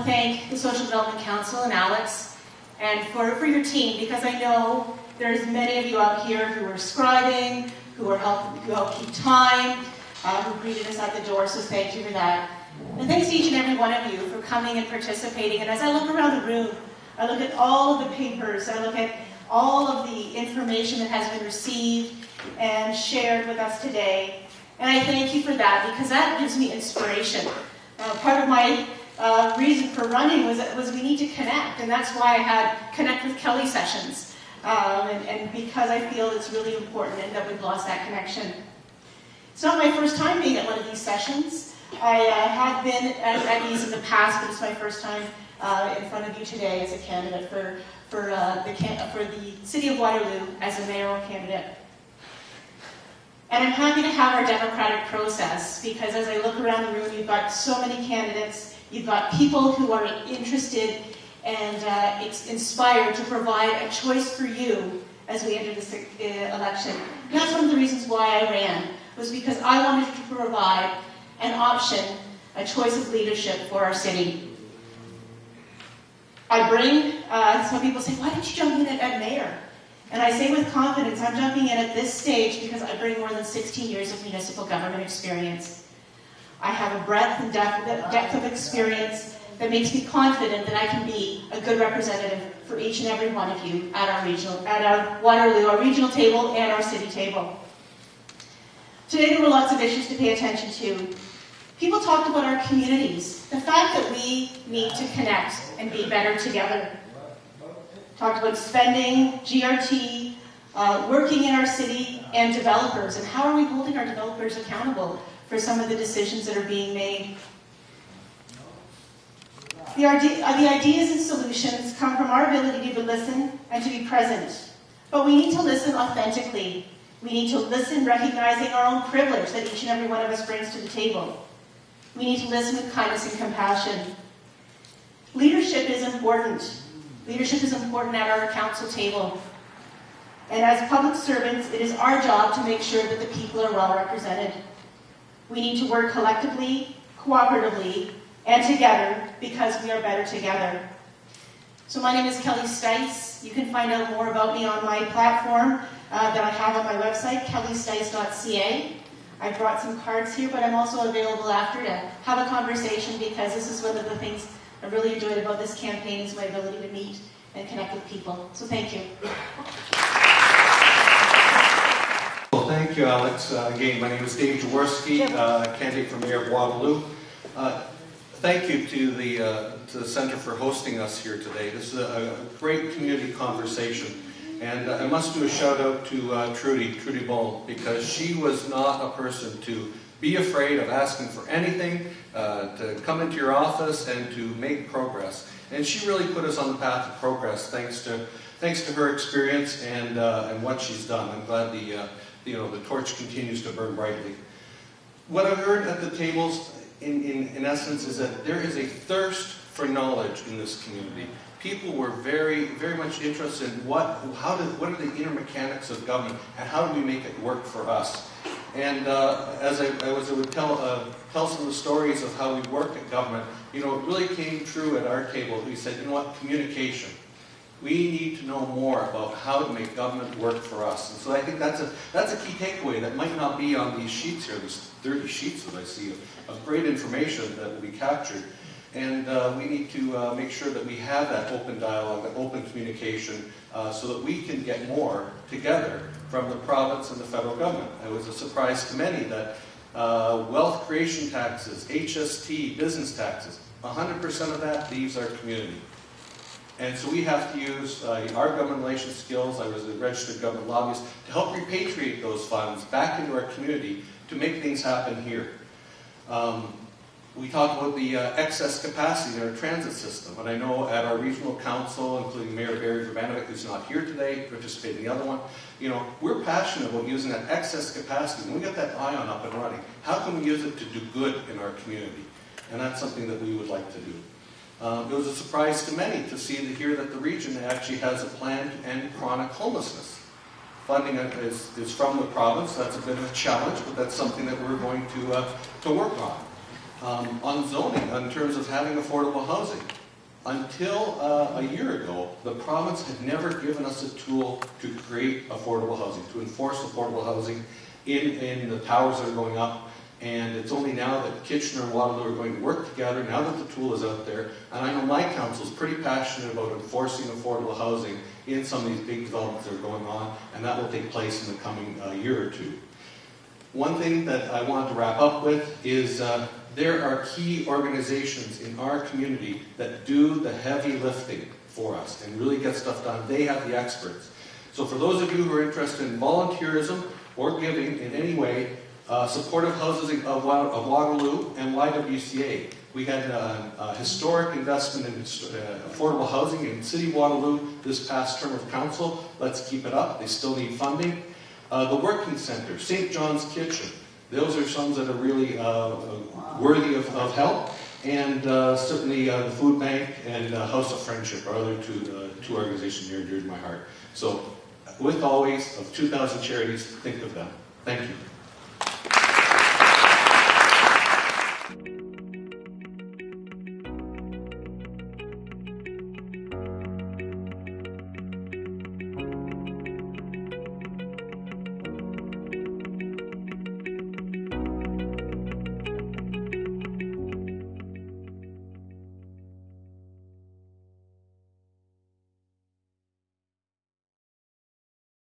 to thank the Social Development Council and Alex and for, for your team because I know there's many of you out here who are scribing, who are help, who help keep time, uh, who greeted us at the door, so thank you for that. And thanks to each and every one of you for coming and participating. And as I look around the room, I look at all of the papers, I look at all of the information that has been received and shared with us today. And I thank you for that because that gives me inspiration. Uh, part of my uh, reason for running was, was we need to connect, and that's why I had Connect with Kelly sessions. Um, and, and because I feel it's really important and that we've lost that connection. It's not my first time being at one of these sessions. I uh, have been at, at, these in the past, but it's my first time uh, in front of you today as a candidate for, for, uh, the, for the City of Waterloo as a mayoral candidate. And I'm happy to have our democratic process because as I look around the room, you've got so many candidates, you've got people who are interested and uh, inspired to provide a choice for you as we enter this uh, election. And that's one of the reasons why I ran, was because I wanted to provide an option, a choice of leadership for our city. I bring, uh, some people say, why did you jump in at, at mayor? And I say with confidence, I'm jumping in at this stage because I bring more than 16 years of municipal government experience. I have a breadth and depth, of experience that makes me confident that I can be a good representative for each and every one of you at our regional, at our Waterloo, our regional table and our city table. Today there were lots of issues to pay attention to. People talked about our communities, the fact that we need to connect and be better together talked about spending, GRT, uh, working in our city, and developers, and how are we holding our developers accountable for some of the decisions that are being made. The, uh, the ideas and solutions come from our ability to listen and to be present. But we need to listen authentically. We need to listen recognizing our own privilege that each and every one of us brings to the table. We need to listen with kindness and compassion. Leadership is important. Leadership is important at our council table. And as public servants, it is our job to make sure that the people are well represented. We need to work collectively, cooperatively, and together because we are better together. So my name is Kelly Steiss. You can find out more about me on my platform uh, that I have on my website, kellysteiss.ca. I brought some cards here, but I'm also available after to have a conversation because this is one of the things I really enjoyed about this campaign is my ability to meet and connect with people. So thank you. Thank you, Alex. Uh, again, my name is Dave Jaworsky, uh, candidate for Mayor of Waterloo. Uh, thank you to the, uh, to the Center for hosting us here today. This is a, a great community conversation. And I must do a shout out to uh, Trudy, Trudy Bull, because she was not a person to be afraid of asking for anything, uh, to come into your office and to make progress. And she really put us on the path of progress thanks to, thanks to her experience and, uh, and what she's done. I'm glad the, uh, you know, the torch continues to burn brightly. What I've heard at the tables, in, in, in essence, is that there is a thirst for knowledge in this community. People were very, very much interested in what, how did, what are the inner mechanics of government and how do we make it work for us. And uh, as, I, was I would tell, uh, tell some of the stories of how we worked at government, you know, it really came true at our table. We said, you know what, communication. We need to know more about how to make government work for us. And so I think that's a, that's a key takeaway that might not be on these sheets here, these 30 sheets that I see of, of great information that will be captured. And uh, we need to uh, make sure that we have that open dialogue, that open communication, uh, so that we can get more together from the province and the federal government. It was a surprise to many that uh, wealth creation taxes, HST, business taxes, 100% of that leaves our community. And so we have to use uh, our government relations skills, I was a registered government lobbyist, to help repatriate those funds back into our community to make things happen here. Um, we talked about the uh, excess capacity in our transit system, and I know at our regional council, including Mayor Berry Vrbanovic, who's not here today, participated in the other one, you know, we're passionate about using that excess capacity. When we get that ION up and running, how can we use it to do good in our community? And that's something that we would like to do. Um, it was a surprise to many to see to hear that the region actually has a plan to end chronic homelessness. Funding is, is from the province. That's a bit of a challenge, but that's something that we're going to, uh, to work on. um, on zoning, in terms of having affordable housing. Until uh, a year ago, the province had never given us a tool to create affordable housing, to enforce affordable housing in, in the towers that are going up. And it's only now that Kitchener and Waterloo are going to work together, now that the tool is out there. And I know my council is pretty passionate about enforcing affordable housing in some of these big developments that are going on, and that will take place in the coming uh, year or two. One thing that I wanted to wrap up with is uh, there are key organizations in our community that do the heavy lifting for us and really get stuff done. They have the experts. So for those of you who are interested in volunteerism or giving in any way, uh, supportive housing of, of Waterloo and YWCA. We had uh, a historic investment in uh, affordable housing in City Waterloo this past term of council. Let's keep it up. They still need funding. Uh, the Working Center, St. John's Kitchen, those are some that are really uh, worthy of, of help. And uh, certainly the Food Bank and House of Friendship are other two, two organizations near and dear to my heart. So with always, of 2,000 charities, think of them. Thank you.